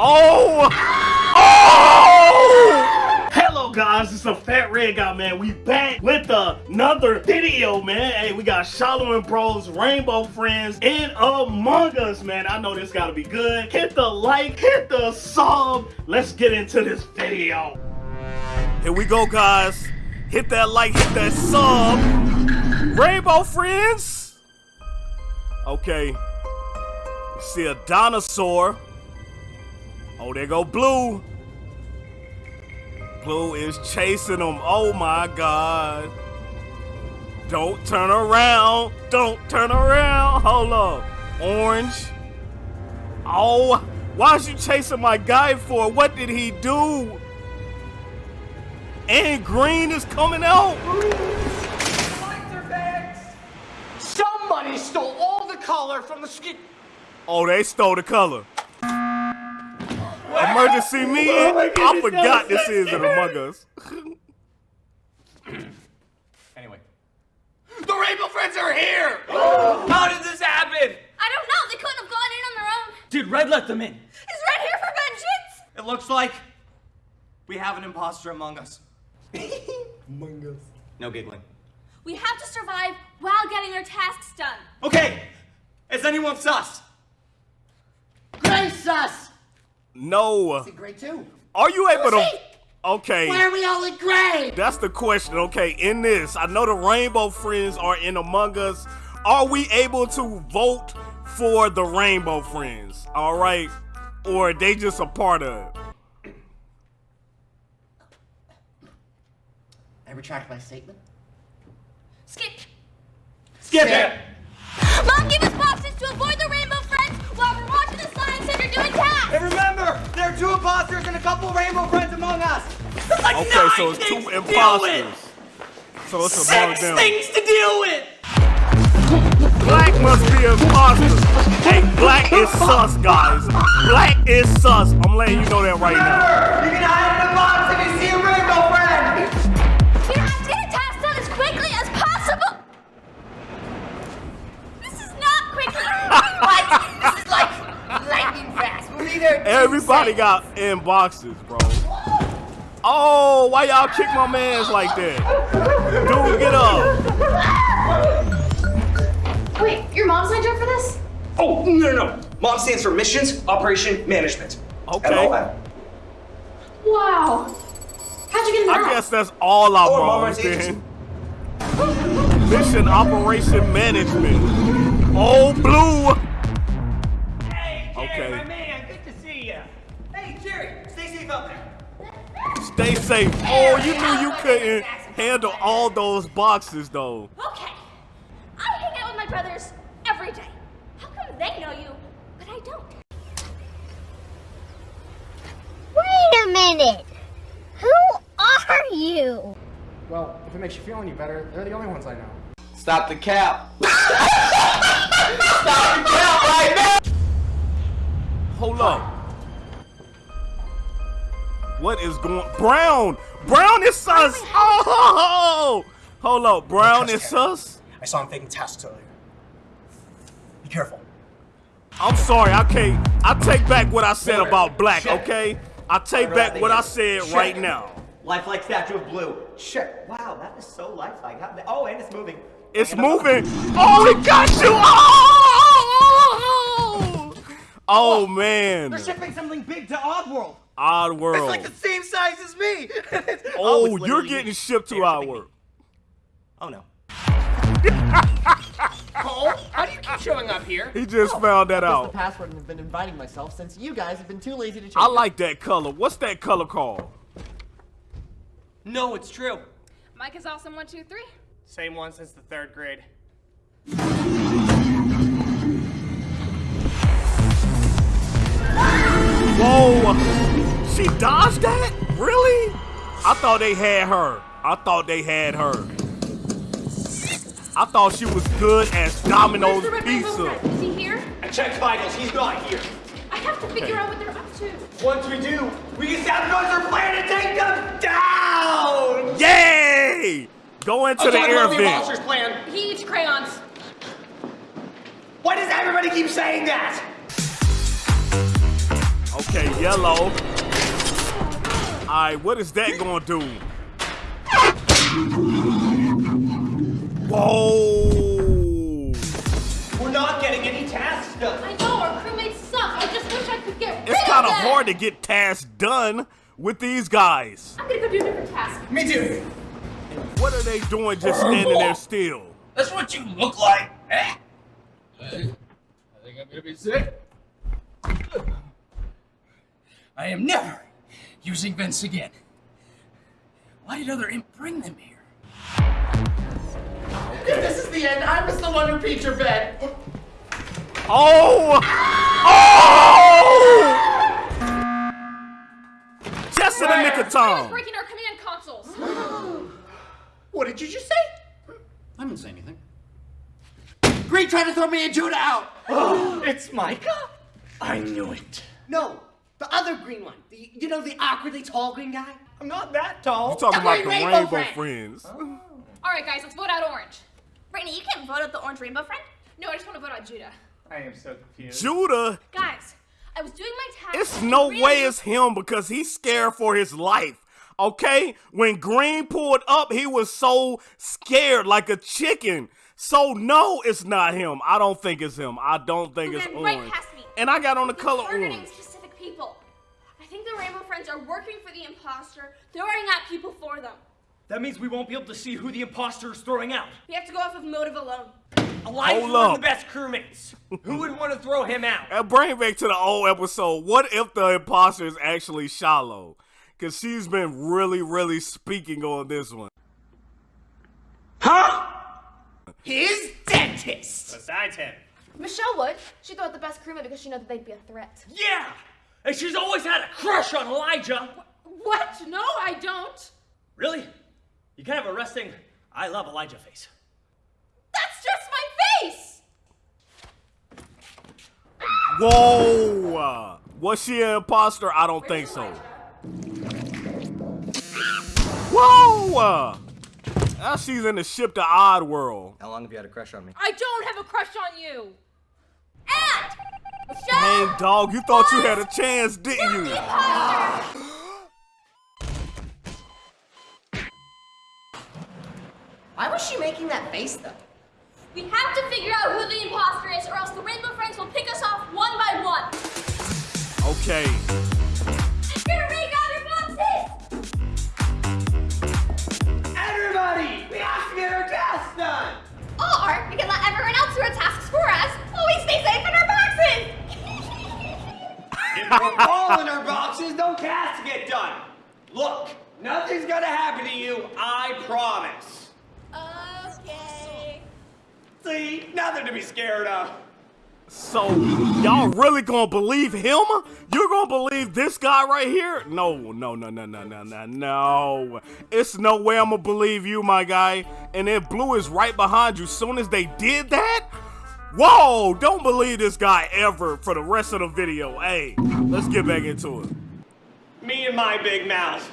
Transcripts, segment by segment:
Oh! Oh! Hello guys, it's the Fat Red Guy, man. We back with another video, man. Hey, we got Solomon Bros, Rainbow Friends, and Among Us, man. I know this gotta be good. Hit the like, hit the sub. Let's get into this video. Here we go, guys. Hit that like, hit that sub. Rainbow Friends. Okay. See a dinosaur. Oh, there go Blue. Blue is chasing him. Oh my God. Don't turn around. Don't turn around. Hold up. Orange. Oh, why is you chasing my guy for? What did he do? And green is coming out. Somebody stole all the color from the skin. Oh, they stole the color. Emergency oh meeting? I forgot this is an Among Us. Anyway. The Rainbow Friends are here! How did this happen? I don't know. They couldn't have gone in on their own. Dude, Red let them in. Is Red here for vengeance? It looks like we have an imposter among us. Among us. No giggling. We have to survive while getting our tasks done. Okay, is anyone sus? Grace us! No. Gray too. Are you able to? Okay. Why are we all in gray? That's the question. Okay, in this, I know the Rainbow Friends are in Among Us. Are we able to vote for the Rainbow Friends? All right, or are they just a part of it? I retract my statement. Skip. Skip it! Mom, give us boxes to avoid the rainbow science center. And remember, there are two imposters and a couple rainbow friends among us. That's like Okay, nine so it's two imposters. So it's among Six them. things to deal with. Black must be imposter. Hey, Black is sus, guys. Black is sus. I'm letting you know that right now. Fast. We're Everybody got in boxes, bro. Oh, why y'all kick my mans like that? Dude, get up. Wait, your mom signed up for this? Oh, no, no, no. Mom stands for Missions Operation Management. Okay. And all that. Wow. How'd you get in I that? guess that's all our Oh, moms Mama's then. Mission Operation Management. Oh, Blue. Stay safe. Oh, you knew you couldn't handle all those boxes, though. Okay. I hang out with my brothers every day. How come they know you, but I don't? Wait a minute! Who are you? Well, if it makes you feel any better, they're the only ones I know. Stop the cap. Stop the cap right now. Hold up. What is going Brown! Brown is sus! Oh! Hold up, Brown is sus? I saw him faking tasks earlier. Be careful. I'm sorry, I can't. I take back what I said Miller, about black, shit. okay? I take back there. what I said Shit. right now. Lifelike statue of blue. Shit. Wow, that is so lifelike. How, oh, and it's moving. It's And moving. Oh, it got you! Oh! Oh! oh! oh man. They're shipping something big to Oddworld. Odd World. It's like the same size as me. Oh, you're getting shipped to They're our shipping world. Oh no. Cole, how do you keep showing up here? He just oh, found that That's the out. password and have been inviting myself since you guys have been too lazy to change I like that color. What's that color called? No, it's true. Mike is awesome. One, two, three. Same one since the third grade. Whoa! She dodged that? Really? I thought they had her. I thought they had her. I thought she was good as Domino's Where's the red rainbow pizza. Is he here? I checked vitals. He's not here. I have to figure out what they're up to. Once we do, we can sabotage their plan and take them down! Yay! Go into the Okay, air what the vent. monster's plan. Huge crayons. Why does everybody keep saying that? Okay, yellow. Alright, what is that gonna do? Whoa! We're not getting any tasks done. I know our crewmates suck. I just wish I could get rid It's of kind of them. hard to get tasks done with these guys. I'm gonna go do a different task. Me too. What are they doing just standing there still? That's what you look like. Eh? I think I'm gonna be sick. I am never using vents again. Why did other imp bring them here? If this is the end, I was the one who peed your bed. Oh! Oh! Just in the nick of Someone's time. breaking our command consoles. What did you just say? I didn't say anything. Green tried to throw me and Judah out. It's Micah? I knew it. No, the other green one. The, you know, the awkwardly tall green guy? I'm not that tall. You talking about the Rainbow Rainbow Friends. Friends? All right, guys, let's vote out orange. Brittany, you can't vote out the orange rainbow friend. No, I just want to vote out Judah. I am so confused. Judah, Guys, I was doing my task. it's no Green way was- it's him because he's scared for his life. Okay? When Green pulled up, he was so scared like a chicken. So no, it's not him. I don't think it's him. I don't think You it's ran right orange. past me. And I got on the They're color targeting orange. Specific people. I think the Rainbow Friends are working for the imposter, throwing out people for them. That means we won't be able to see who the imposter is throwing out. We have to go off of motive alone. Elijah's Hold one of the best crewmates. who would want to throw him out? And bring it back to the old episode. What if the imposter is actually Shallow? Because she's been really, really speaking on this one. Huh? His dentist! Besides him. Michelle would. She thought the best crewmate because she knew that they'd be a threat. Yeah! And she's always had a crush on Elijah. What? No, I don't. Really? You kind of a resting I love Elijah face. That's just my face. Whoa! Uh, was she an imposter? I don't think so. Whoa! Uh, now she's in the ship to Odd World. How long have you had a crush on me? I don't have a crush on you. And Dang, dog, you thought you had a chance, didn't you? Why was she making that face though? We have to figure out who the imposter is, or else the Rainbow Friends will pick us off one by one. Okay. We're all in our boxes, no tasks get done. Look, nothing's gonna happen to you, I promise. Okay. See, nothing to be scared of. So, y'all really gonna believe him? You're gonna believe this guy right here? No, no, no, no, no, no, no, no. It's no way I'm gonna believe you, my guy. And then Blue is right behind you. Soon as they did that, whoa, don't believe this guy ever for the rest of the video. Hey, let's get back into it. Me and my big mouth.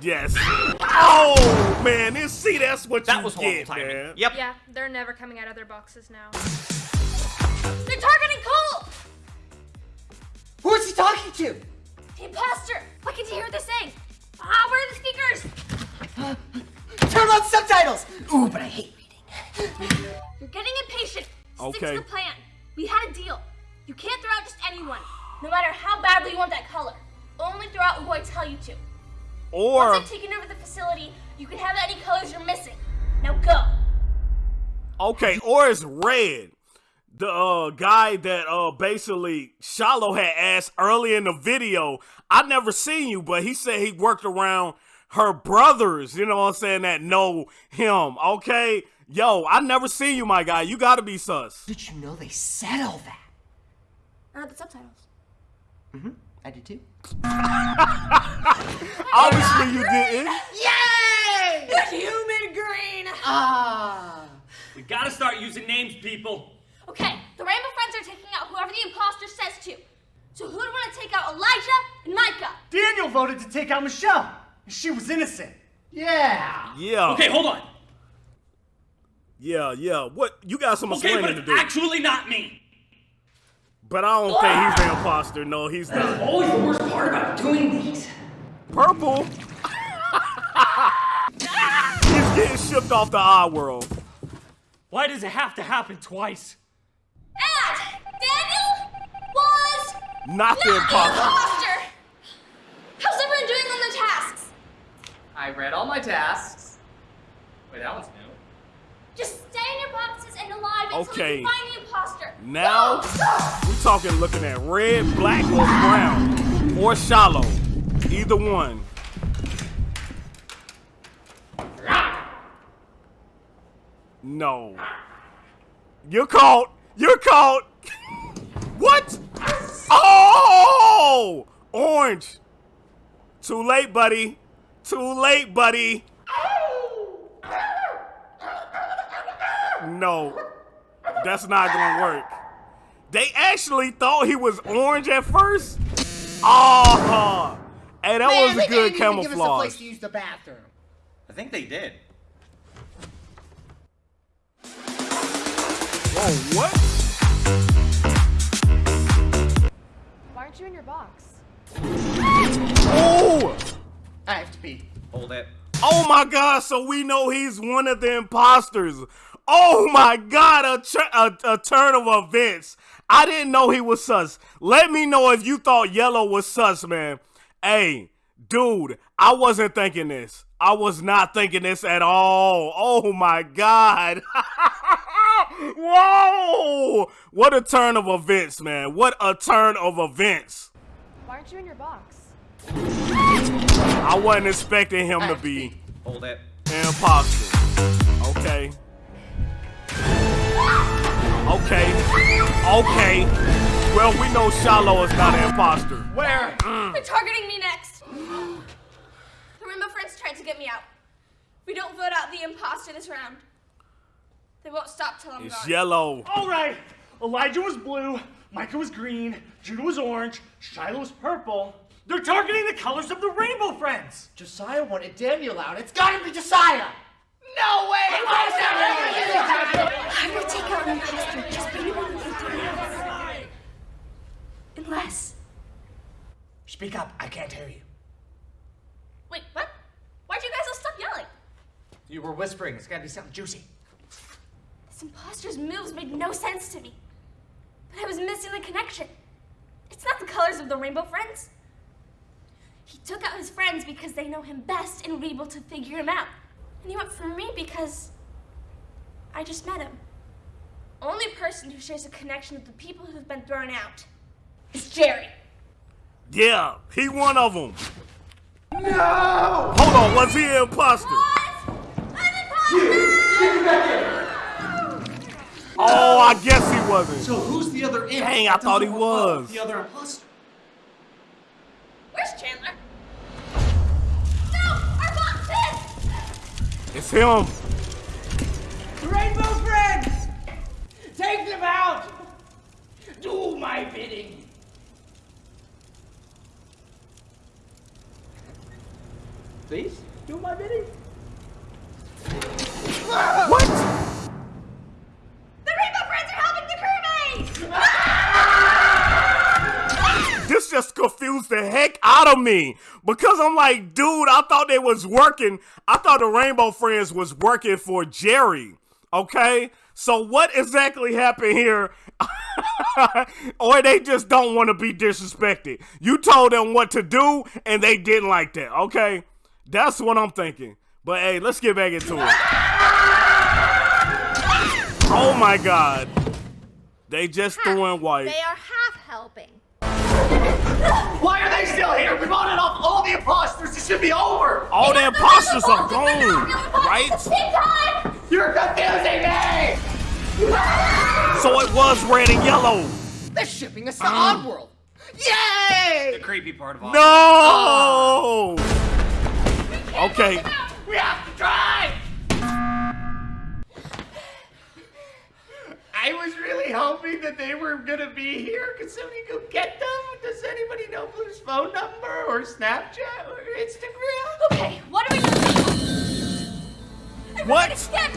Yes. Oh, man, this, see, that's what That you was get, timing. man. Yep. Yeah, they're never coming out of their boxes now. They're targeting Cole! Who is he talking to? The imposter! Why can't you hear what they're saying? Ah, where are the speakers? Turn on subtitles! Ooh, but I hate reading. You're getting impatient. Stick to the plan. We had a deal. You can't throw out just anyone, no matter how badly you want that color. Only throw out who I tell you to. Or, Once I've taken over the facility, you can have any colors you're missing. Now go. Okay, or it's red. The uh, guy that uh basically Shallow had asked early in the video. I never seen you, but he said he worked around her brothers. You know what I'm saying? That know him. Okay, yo, I never seen you, my guy. You gotta be sus. Did you know they said all that? I read the subtitles. Mm-hmm. I did too. Obviously, you didn't. Yay! The human green. Ah. We gotta start using names, people. Okay, the Rainbow Friends are taking out whoever the imposter says to. So who would want to take out Elijah and Micah? Daniel voted to take out Michelle. She was innocent. Yeah. Yeah. Okay, hold on. Yeah, yeah. What? You got some Okay, but explaining to it's do. actually not me. But I don't think he's the imposter. No, he's not. Always the worst part about doing these. Purple. he's getting shipped off the odd world. Why does it have to happen twice? And Daniel was Not the not the imposter. imposter. How's everyone doing on the tasks? I read all my tasks. Wait, that one's new. Just stay in your boxes and alive until Okay. you find the imposter. Now we talking looking at red, black, or brown, or shallow. Either one. No. You're caught. You're caught. what? Oh! Orange. Too late, buddy. Too late, buddy. No. That's not gonna work. They actually thought he was orange at first. Oh, hey, that Man, was they a good didn't even give us a place camouflage. to use the bathroom. I think they did. Whoa, what? Why aren't you in your box? Oh, I have to pee. Hold it. oh my God! So we know he's one of the imposters. Oh my God! A, tr- a, a turn of events. I didn't know he was sus. Let me know if you thought yellow was sus, man. Hey, dude, I wasn't thinking this. I was not thinking this at all. Oh my God. Whoa! What a turn of events, man. What a turn of events. Why aren't you in your box? I wasn't expecting him to be Hold it. an imposter. Okay. Okay. Okay. Well, we know Shallow is not an imposter. Where? Mm. They're targeting me next. The Rainbow Friends tried to get me out. If we don't vote out the imposter this round, they won't stop till I'm It's gone. yellow. All right. Elijah was blue, Micah was green, Judah was orange, Shiloh was purple. They're targeting the colors of the Rainbow Friends. Josiah wanted Daniel out. It's gotta be Josiah! No way! I'm gonna take out an imposter just to do it. Unless. Speak up, I can't hear you. Wait, what? Why'd you guys all stop yelling? You were whispering. It's gotta be something juicy. This imposter's moves made no sense to me. But I was missing the connection. It's not the colors of the Rainbow Friends. He took out his friends because they know him best and were able to figure him out. And he went for me because I just met him. Only person who shares a connection with the people who've been thrown out is Jerry. Yeah, he one of them. No! Hold on, was he an imposter? Oh, I guess he wasn't. So who's the other imp? Dang, I thought he was. The other imposter. Where's Chandler? It's him. Rainbow friends! Take them out! Do my bidding. Please, do my bidding. What? The Rainbow Friends are helping the crewmates! This just confused the heck out of me because I'm like, dude, I thought they was working. I thought the Rainbow Friends was working for Jerry. Okay, so what exactly happened here? or they just don't want to be disrespected. You told them what to do and they didn't like that. Okay, that's what I'm thinking. But hey, let's get back into it. Oh my God, they just threw in white. They are. Why are they still here? We voted off all the imposters. It should be over. All the imposters are gone, right? Time! You're confusing me. So it was red and yellow. They're shipping us to uh-huh. Oddworld. Yay! The creepy part of all. No. Uh-huh. Okay. Hoping that they were gonna be here. Could somebody go get them? Does anybody know Blue's phone number or Snapchat or Instagram? Okay, what do we do? What? Skip!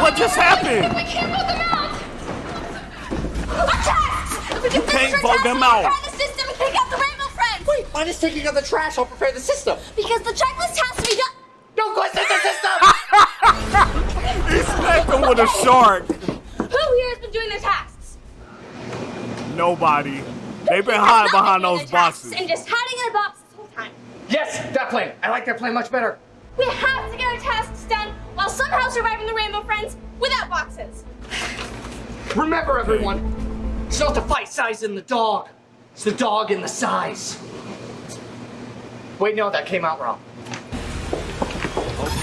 What just happened? We can't vote them out! Our tests! If we can You finish can't our vote them out. the system and pick up the Rainbow Friends! Wait, why is taking out the trash I'll prepare the system? Because the checklist has to be smacked him with a shark. Who here has been doing their tasks? Nobody. They've been hiding behind Doing those their tasks boxes. And just hiding in a box this whole time. yes, that plan. I like that plan much better. We have to get our tasks done while somehow surviving the Rainbow Friends without boxes. Remember, everyone, it's not the fight size in the dog. It's the dog in the size. Wait, no, that came out wrong.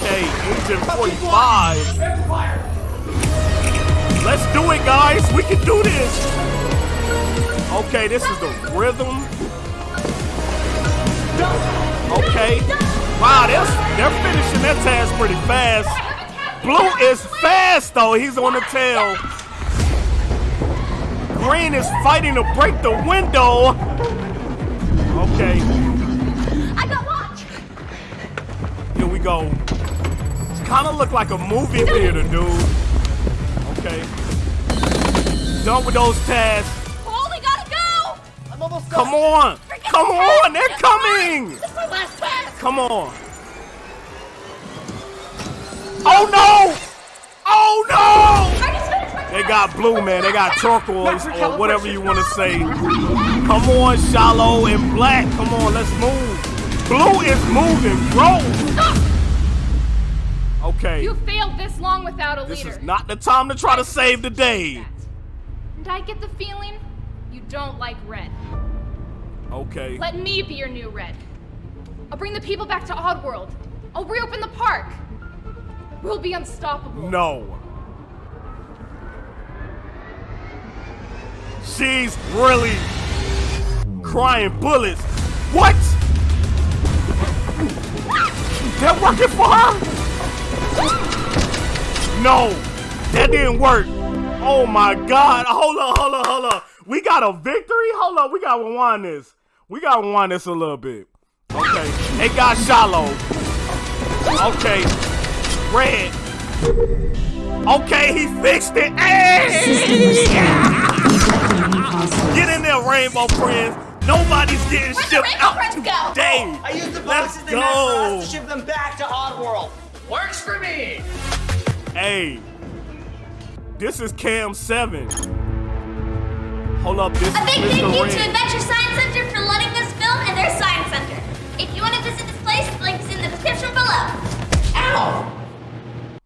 Okay, Agent 45. We can do this. Okay, this is the rhythm. Okay. Wow, they're, they're finishing their task pretty fast. Blue is fast, though. He's on the tail. Green is fighting to break the window. Okay, I got watch. here we go. It's kind of look like a movie theater, dude. Okay. Done with those tasks. Oh, we gotta go. I'm almost done. Come done. on! Come on! They're coming! This is my last task. Come on! Oh no! Oh no! I just finished my They got blue, man. They got turquoise or whatever you want to say. Come on, shallow and black. Come on, let's move. Blue is moving, bro. Okay. You failed this long without a leader. This leader. is not the time to try to save the day. And I get the feeling you don't like red. Okay. Let me be your new red. I'll bring the people back to Oddworld. I'll reopen the park. We'll be unstoppable. No. She's really crying bullets. What? They're working for her? No, that didn't work. Oh my God. Hold on, hold on, hold on. We got a victory? Hold on, we got to rewind this. We got to rewind this a little bit. Okay, they got shallow. Okay, red. Okay, he fixed it. Hey! Get in there, Rainbow Friends. Nobody's getting Where'd shipped out Friends go? today. I used the Let's boxes they meant for us go. to ship them back to Oddworld. Works for me. Hey, this is Cam 7. Hold up, this is A big thank Mr. you to Adventure Science Center for letting us film in their science center. If you want to visit this place, the link is in the description below. Ow!